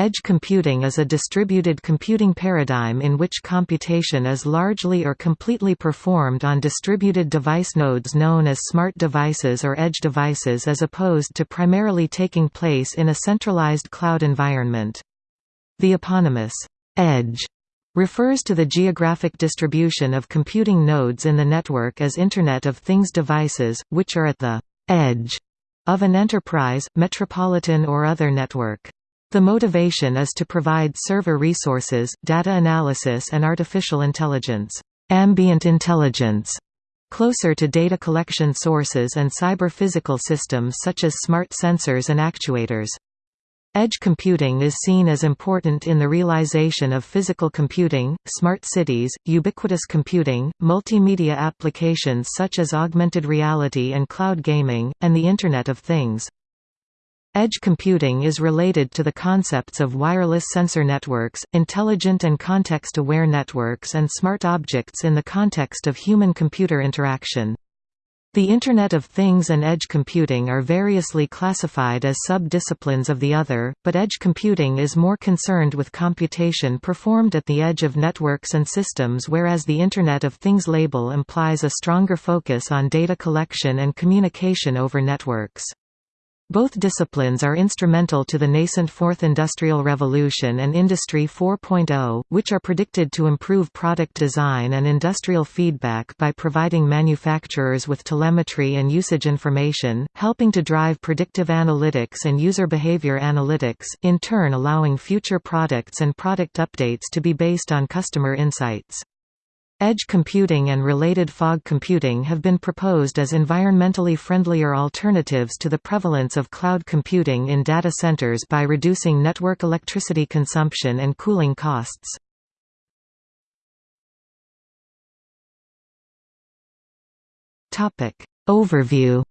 Edge computing is a distributed computing paradigm in which computation is largely or completely performed on distributed device nodes known as smart devices or edge devices as opposed to primarily taking place in a centralized cloud environment. The eponymous edge refers to the geographic distribution of computing nodes in the network as Internet of Things devices, which are at the edge of an enterprise, metropolitan or other network. The motivation is to provide server resources, data analysis and artificial intelligence, ambient intelligence, closer to data collection sources and cyber-physical systems such as smart sensors and actuators. Edge computing is seen as important in the realization of physical computing, smart cities, ubiquitous computing, multimedia applications such as augmented reality and cloud gaming, and the Internet of Things. Edge computing is related to the concepts of wireless sensor networks, intelligent and context-aware networks and smart objects in the context of human-computer interaction. The Internet of Things and edge computing are variously classified as sub-disciplines of the other, but edge computing is more concerned with computation performed at the edge of networks and systems whereas the Internet of Things label implies a stronger focus on data collection and communication over networks. Both disciplines are instrumental to the nascent Fourth Industrial Revolution and Industry 4.0, which are predicted to improve product design and industrial feedback by providing manufacturers with telemetry and usage information, helping to drive predictive analytics and user behavior analytics, in turn allowing future products and product updates to be based on customer insights. Edge computing and related fog computing have been proposed as environmentally friendlier alternatives to the prevalence of cloud computing in data centers by reducing network electricity consumption and cooling costs. Overview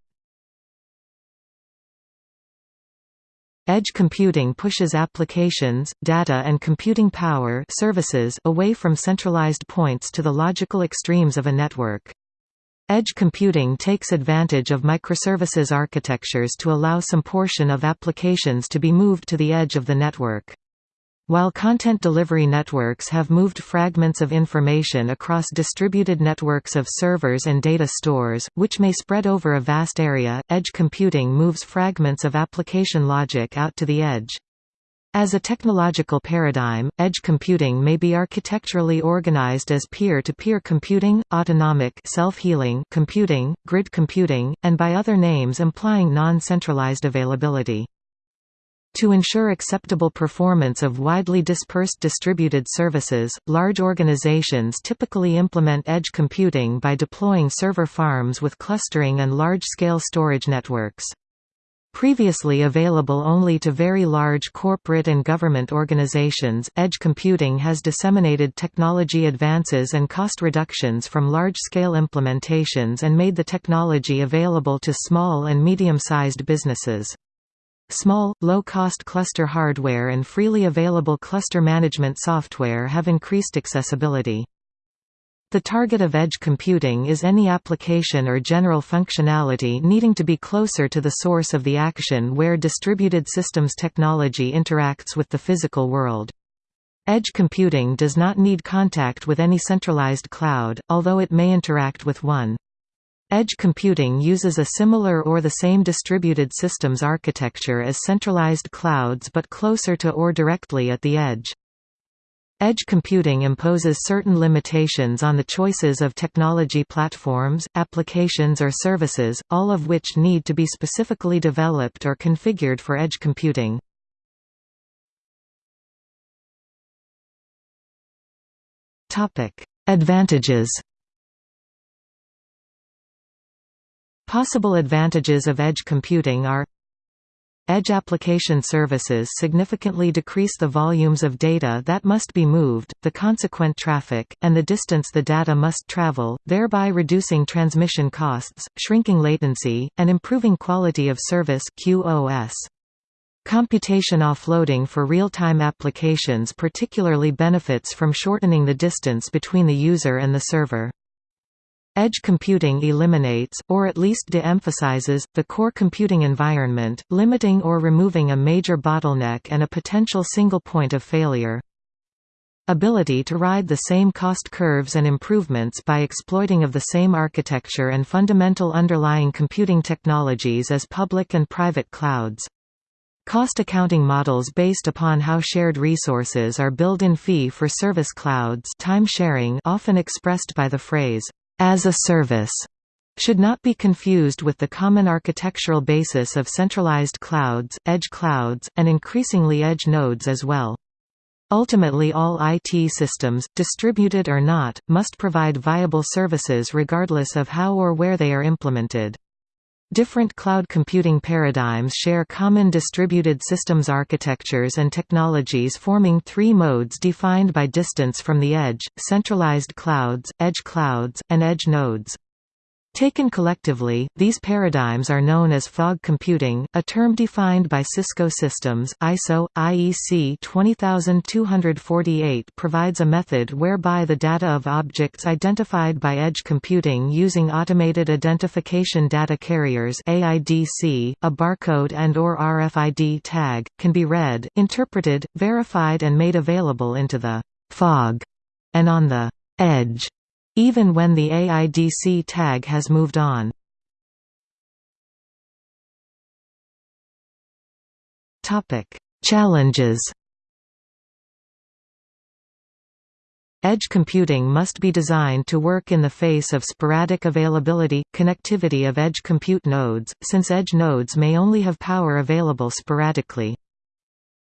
Edge computing pushes applications, data and computing power services away from centralized points to the logical extremes of a network. Edge computing takes advantage of microservices architectures to allow some portion of applications to be moved to the edge of the network. While content delivery networks have moved fragments of information across distributed networks of servers and data stores, which may spread over a vast area, edge computing moves fragments of application logic out to the edge. As a technological paradigm, edge computing may be architecturally organized as peer-to-peer -peer computing, autonomic self-healing computing, grid computing, and by other names implying non-centralized availability. To ensure acceptable performance of widely dispersed distributed services, large organizations typically implement edge computing by deploying server farms with clustering and large-scale storage networks. Previously available only to very large corporate and government organizations, edge computing has disseminated technology advances and cost reductions from large-scale implementations and made the technology available to small and medium-sized businesses. Small, low-cost cluster hardware and freely available cluster management software have increased accessibility. The target of edge computing is any application or general functionality needing to be closer to the source of the action where distributed systems technology interacts with the physical world. Edge computing does not need contact with any centralized cloud, although it may interact with one. Edge computing uses a similar or the same distributed systems architecture as centralized clouds but closer to or directly at the edge. Edge computing imposes certain limitations on the choices of technology platforms, applications or services, all of which need to be specifically developed or configured for edge computing. Advantages Possible advantages of edge computing are Edge application services significantly decrease the volumes of data that must be moved, the consequent traffic, and the distance the data must travel, thereby reducing transmission costs, shrinking latency, and improving quality of service QoS. Computation offloading for real-time applications particularly benefits from shortening the distance between the user and the server. Edge computing eliminates, or at least de-emphasizes, the core computing environment, limiting or removing a major bottleneck and a potential single point of failure. Ability to ride the same cost curves and improvements by exploiting of the same architecture and fundamental underlying computing technologies as public and private clouds. Cost accounting models based upon how shared resources are billed in fee-for-service clouds time sharing often expressed by the phrase, as a service should not be confused with the common architectural basis of centralized clouds, edge clouds, and increasingly edge nodes as well. Ultimately all IT systems, distributed or not, must provide viable services regardless of how or where they are implemented. Different cloud computing paradigms share common distributed systems architectures and technologies forming three modes defined by distance from the edge, centralized clouds, edge clouds, and edge nodes. Taken collectively, these paradigms are known as fog computing, a term defined by Cisco Systems. ISO IEC 20248 provides a method whereby the data of objects identified by edge computing using automated identification data carriers (AIDC), a barcode and or RFID tag, can be read, interpreted, verified and made available into the fog and on the edge even when the AIDC tag has moved on. Challenges Edge computing must be designed to work in the face of sporadic availability, connectivity of edge compute nodes, since edge nodes may only have power available sporadically.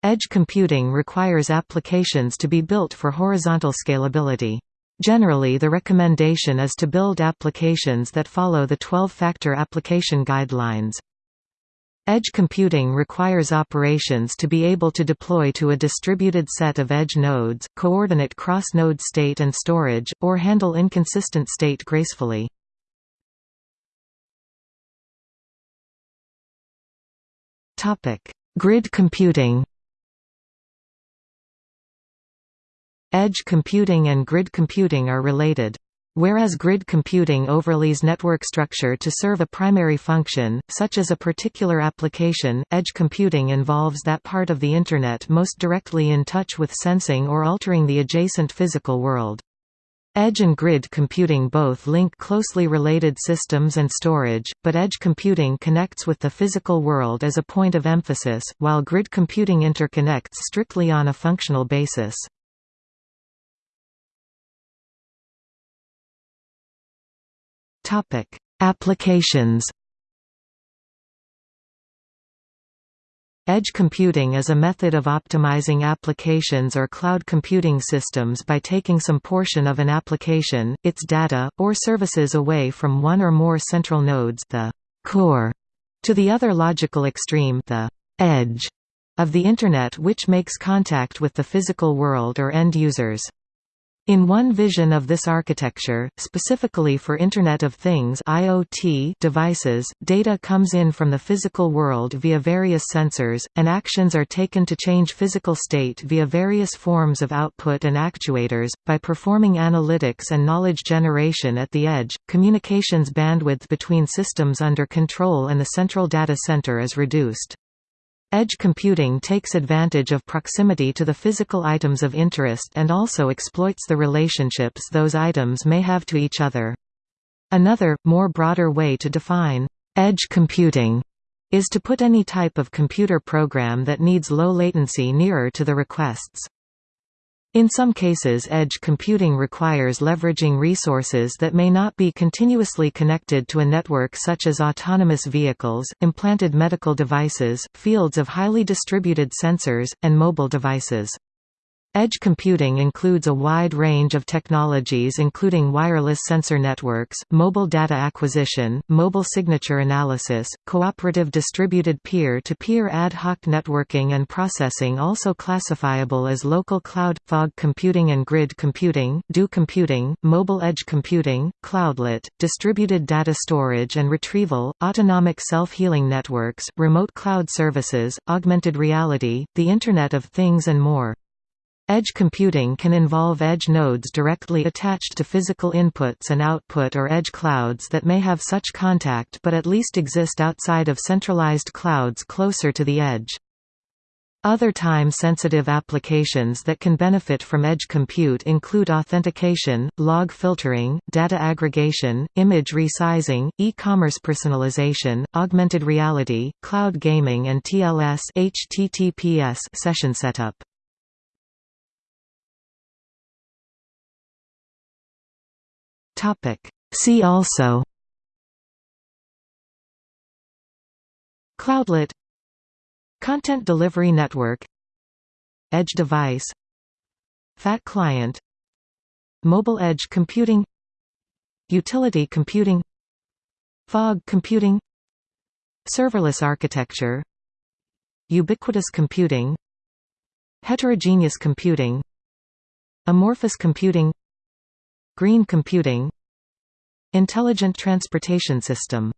Edge computing requires applications to be built for horizontal scalability. Generally the recommendation is to build applications that follow the 12-factor application guidelines. Edge computing requires operations to be able to deploy to a distributed set of edge nodes, coordinate cross-node state and storage, or handle inconsistent state gracefully. Grid computing Edge computing and grid computing are related. Whereas grid computing overlays network structure to serve a primary function, such as a particular application, edge computing involves that part of the Internet most directly in touch with sensing or altering the adjacent physical world. Edge and grid computing both link closely related systems and storage, but edge computing connects with the physical world as a point of emphasis, while grid computing interconnects strictly on a functional basis. Topic: Applications. Edge computing is a method of optimizing applications or cloud computing systems by taking some portion of an application, its data, or services away from one or more central nodes the core, to the other logical extreme the edge of the Internet which makes contact with the physical world or end users. In one vision of this architecture, specifically for Internet of Things IoT devices, data comes in from the physical world via various sensors, and actions are taken to change physical state via various forms of output and actuators. By performing analytics and knowledge generation at the edge, communications bandwidth between systems under control and the central data center is reduced. Edge computing takes advantage of proximity to the physical items of interest and also exploits the relationships those items may have to each other. Another, more broader way to define edge computing is to put any type of computer program that needs low latency nearer to the requests. In some cases edge computing requires leveraging resources that may not be continuously connected to a network such as autonomous vehicles, implanted medical devices, fields of highly distributed sensors, and mobile devices. Edge computing includes a wide range of technologies including wireless sensor networks, mobile data acquisition, mobile signature analysis, cooperative distributed peer-to-peer -peer ad hoc networking and processing also classifiable as local cloud, fog computing and grid computing, dew computing, mobile edge computing, cloudlet, distributed data storage and retrieval, autonomic self-healing networks, remote cloud services, augmented reality, the Internet of Things and more. Edge computing can involve edge nodes directly attached to physical inputs and output or edge clouds that may have such contact but at least exist outside of centralized clouds closer to the edge. Other time-sensitive applications that can benefit from edge compute include authentication, log filtering, data aggregation, image resizing, e-commerce personalization, augmented reality, cloud gaming and TLS HTTPS session setup. See also Cloudlet Content Delivery Network Edge device Fat client Mobile edge computing Utility computing Fog computing Serverless architecture Ubiquitous computing Heterogeneous computing Amorphous computing Green computing Intelligent transportation system